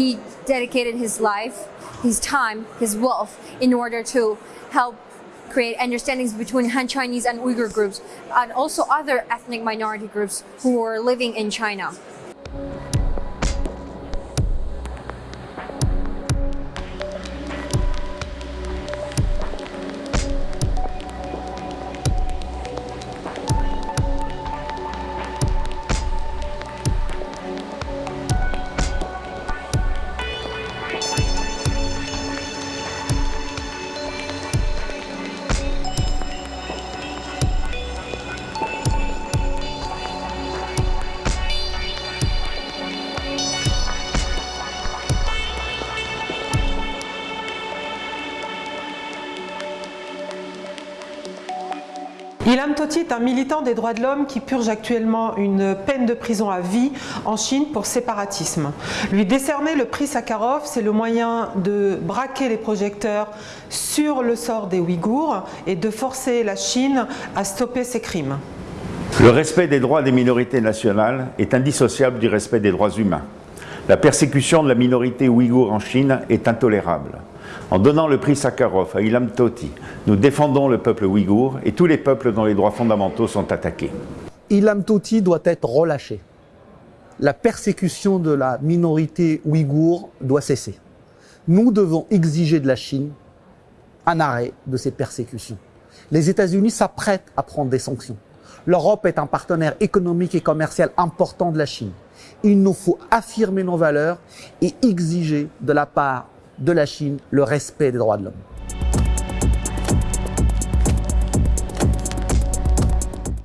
he dedicated his life, his time, his wealth in order to help create understandings between Han Chinese and Uyghur groups and also other ethnic minority groups who were living in China. Ilham Tohti est un militant des droits de l'homme qui purge actuellement une peine de prison à vie en Chine pour séparatisme. Lui décerner le prix Sakharov, c'est le moyen de braquer les projecteurs sur le sort des Ouïghours et de forcer la Chine à stopper ses crimes. Le respect des droits des minorités nationales est indissociable du respect des droits humains. La persécution de la minorité ouïghour en Chine est intolérable. En donnant le prix Sakharov à Ilham Tohti, nous défendons le peuple ouïghour et tous les peuples dont les droits fondamentaux sont attaqués. Ilham Tohti doit être relâché. La persécution de la minorité ouïghour doit cesser. Nous devons exiger de la Chine un arrêt de ces persécutions. Les États-Unis s'apprêtent à prendre des sanctions. L'Europe est un partenaire économique et commercial important de la Chine. Il nous faut affirmer nos valeurs et exiger de la part de la Chine le respect des droits de l'homme.